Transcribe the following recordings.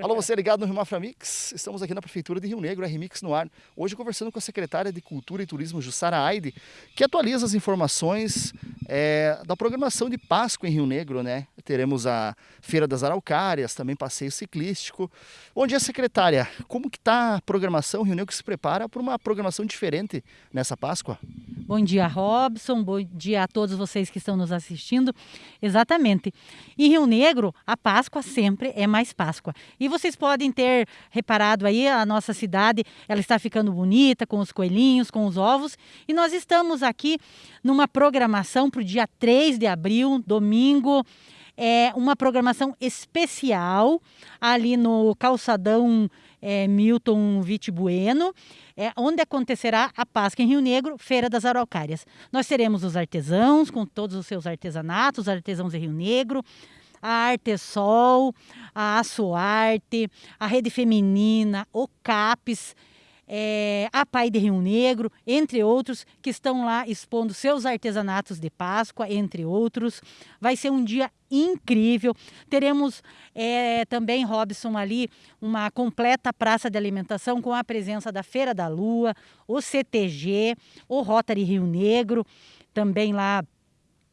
Alô, você ligado no Rio Mafra Mix? Estamos aqui na Prefeitura de Rio Negro, RMix no ar. Hoje conversando com a secretária de Cultura e Turismo, Jussara Aide, que atualiza as informações é, da programação de Páscoa em Rio Negro, né? Teremos a Feira das Araucárias, também passeio ciclístico. Bom dia, secretária. Como que está a programação? Rio Negro se prepara para uma programação diferente nessa Páscoa? Bom dia, Robson. Bom dia a todos vocês que estão nos assistindo. Exatamente. Em Rio Negro, a Páscoa sempre é mais Páscoa. E vocês podem ter reparado aí, a nossa cidade, ela está ficando bonita, com os coelhinhos, com os ovos. E nós estamos aqui numa programação para o dia 3 de abril, domingo. É uma programação especial ali no calçadão é, Milton Vite Bueno, é, onde acontecerá a Páscoa em Rio Negro, Feira das Araucárias. Nós teremos os artesãos, com todos os seus artesanatos, artesãos de Rio Negro, a Artesol, a Açoarte, a Rede Feminina, o CAPES, é, a Pai de Rio Negro, entre outros, que estão lá expondo seus artesanatos de Páscoa, entre outros. Vai ser um dia incrível. Teremos é, também, Robson, ali uma completa praça de alimentação com a presença da Feira da Lua, o CTG, o Rotary Rio Negro, também lá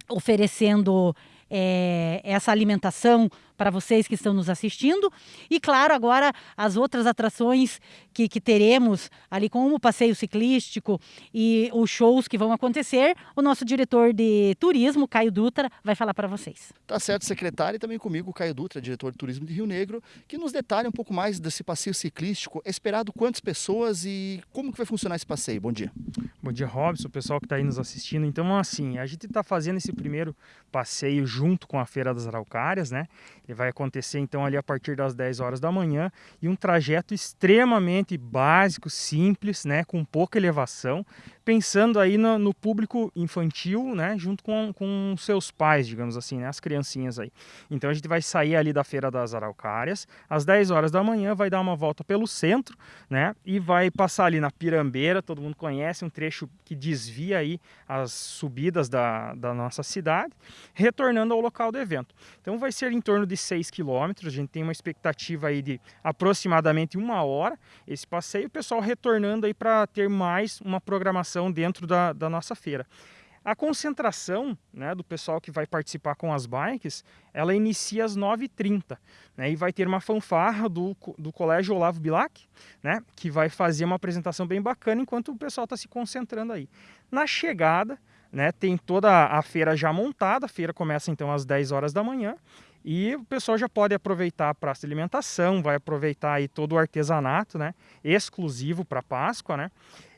oferecendo é, essa alimentação para vocês que estão nos assistindo. E, claro, agora as outras atrações que, que teremos ali, como o passeio ciclístico e os shows que vão acontecer, o nosso diretor de turismo, Caio Dutra, vai falar para vocês. Tá certo, secretário, e também comigo, Caio Dutra, diretor de turismo de Rio Negro, que nos detalha um pouco mais desse passeio ciclístico. É esperado quantas pessoas e como que vai funcionar esse passeio? Bom dia. Bom dia, Robson, o pessoal que está aí nos assistindo. Então, assim, a gente está fazendo esse primeiro passeio junto com a Feira das Araucárias, né? Ele vai acontecer então ali a partir das 10 horas da manhã. E um trajeto extremamente básico, simples, né, com pouca elevação, pensando aí no, no público infantil, né, junto com, com seus pais, digamos assim, né, as criancinhas aí. Então a gente vai sair ali da Feira das Araucárias, às 10 horas da manhã, vai dar uma volta pelo centro, né, e vai passar ali na Pirambeira, todo mundo conhece, um trecho que desvia aí as subidas da, da nossa cidade, retornando ao local do evento. Então vai ser em torno de 6 quilômetros, a gente tem uma expectativa aí de aproximadamente uma hora esse passeio, o pessoal retornando aí para ter mais uma programação dentro da, da nossa feira. A concentração né, do pessoal que vai participar com as bikes, ela inicia às 9h30. Né, e vai ter uma fanfarra do, do Colégio Olavo Bilac, né, que vai fazer uma apresentação bem bacana enquanto o pessoal está se concentrando aí. Na chegada, né, tem toda a feira já montada, a feira começa então às 10 horas da manhã, e o pessoal já pode aproveitar a praça de alimentação, vai aproveitar aí todo o artesanato, né, exclusivo para Páscoa, né?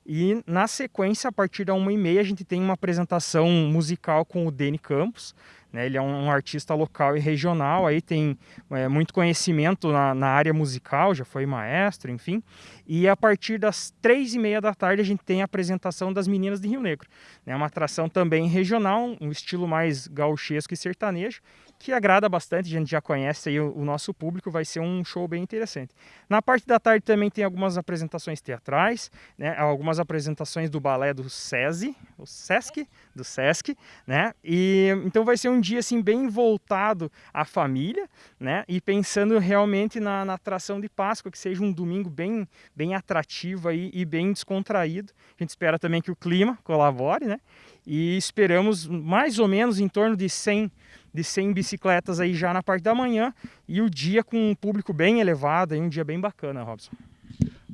E na sequência, a partir da 1h30, a gente tem uma apresentação musical com o Deni Campos. Né? Ele é um artista local e regional, aí tem é, muito conhecimento na, na, área musical, já foi maestro, enfim. E a partir das três e meia da tarde a gente tem a apresentação das Meninas de Rio Negro. É né? uma atração também regional, um estilo mais gauchesco e sertanejo, que agrada bastante, a gente já conhece aí o, o, nosso público, vai ser um show bem interessante. Na parte da tarde também tem algumas apresentações teatrais, né, algumas apresentações do balé do SESI, o SESC, do SESC, né, e então vai ser um dia assim bem voltado à família, né, e pensando realmente na, na atração de Páscoa, que seja um domingo bem, bem atrativo aí e bem descontraído. A gente espera também que o clima colabore, né, e esperamos mais ou menos em torno de 100 de 100 bicicletas aí já na parte da manhã e o dia com um público bem elevado, aí um dia bem bacana, Robson.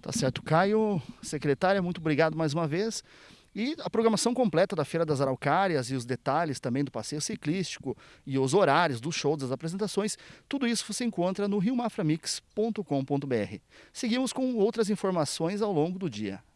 Tá certo, Caio, secretária, muito obrigado mais uma vez. E a programação completa da Feira das Araucárias e os detalhes também do passeio ciclístico e os horários dos shows, das apresentações, tudo isso você encontra no riomaframix.com.br. Seguimos com outras informações ao longo do dia.